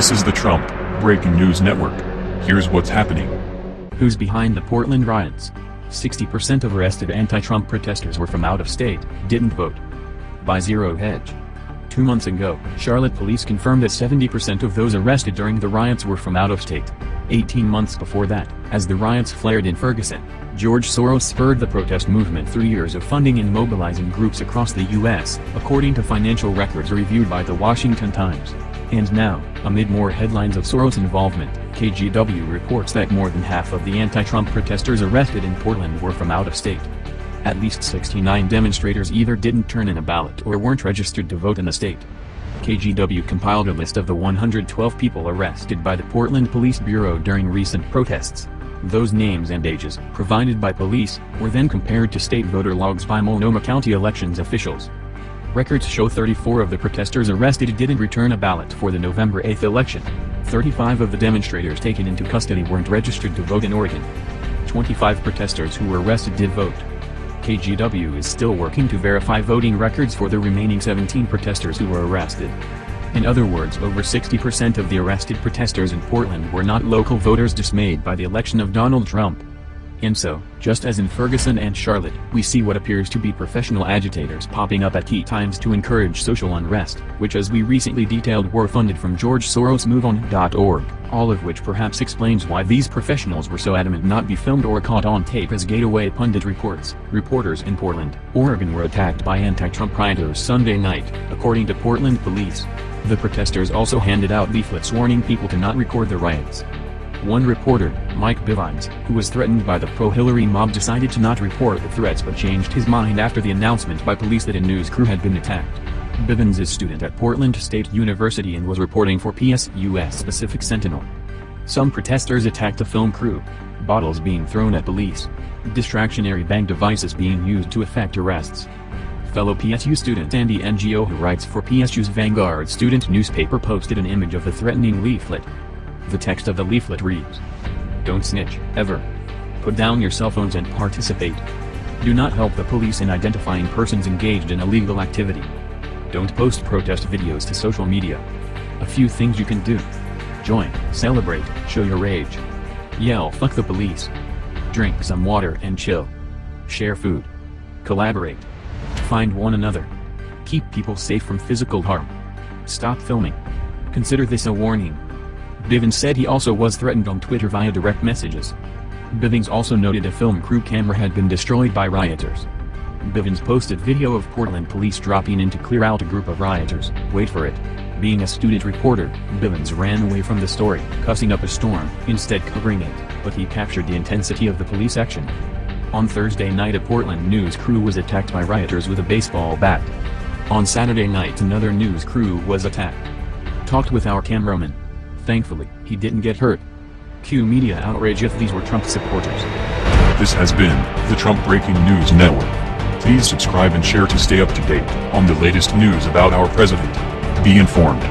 This is the Trump Breaking News Network. Here's what's happening. Who's behind the Portland riots? 60% of arrested anti-Trump protesters were from out of state, didn't vote. By Zero Hedge. Two months ago, Charlotte police confirmed that 70% of those arrested during the riots were from out of state. 18 months before that, as the riots flared in Ferguson, George Soros spurred the protest movement through years of funding and mobilizing groups across the U.S., according to financial records reviewed by The Washington Times. And now, amid more headlines of Soros' involvement, KGW reports that more than half of the anti-Trump protesters arrested in Portland were from out of state. At least 69 demonstrators either didn't turn in a ballot or weren't registered to vote in the state. KGW compiled a list of the 112 people arrested by the Portland Police Bureau during recent protests. Those names and ages, provided by police, were then compared to state voter logs by Multnomah County elections officials. Records show 34 of the protesters arrested didn't return a ballot for the November 8 election. 35 of the demonstrators taken into custody weren't registered to vote in Oregon. 25 protesters who were arrested did vote. KGW is still working to verify voting records for the remaining 17 protesters who were arrested. In other words over 60% of the arrested protesters in Portland were not local voters dismayed by the election of Donald Trump. And so, just as in Ferguson and Charlotte, we see what appears to be professional agitators popping up at key times to encourage social unrest, which as we recently detailed were funded from George Soros MoveOn.org, all of which perhaps explains why these professionals were so adamant not be filmed or caught on tape as Gateway Pundit reports. Reporters in Portland, Oregon were attacked by anti-Trump rioters Sunday night, according to Portland police. The protesters also handed out leaflets warning people to not record the riots. One reporter, Mike Bivins, who was threatened by the pro-Hillary mob decided to not report the threats but changed his mind after the announcement by police that a news crew had been attacked. Bivins is student at Portland State University and was reporting for PSU's Pacific Sentinel. Some protesters attacked a film crew. Bottles being thrown at police. Distractionary bank devices being used to effect arrests. Fellow PSU student Andy Ngo who writes for PSU's Vanguard student newspaper posted an image of the threatening leaflet. The text of the leaflet reads, Don't snitch, ever. Put down your cell phones and participate. Do not help the police in identifying persons engaged in illegal activity. Don't post protest videos to social media. A few things you can do. Join, celebrate, show your rage. Yell fuck the police. Drink some water and chill. Share food. Collaborate. Find one another. Keep people safe from physical harm. Stop filming. Consider this a warning. Bivins said he also was threatened on Twitter via direct messages. Bivins also noted a film crew camera had been destroyed by rioters. Bivins posted video of Portland police dropping in to clear out a group of rioters, wait for it. Being a student reporter, Bivins ran away from the story, cussing up a storm, instead covering it, but he captured the intensity of the police action. On Thursday night a Portland news crew was attacked by rioters with a baseball bat. On Saturday night another news crew was attacked. Talked with our cameraman. Thankfully, he didn't get hurt. Cue media outrage if these were Trump supporters. This has been the Trump Breaking News Network. Please subscribe and share to stay up to date on the latest news about our president. Be informed.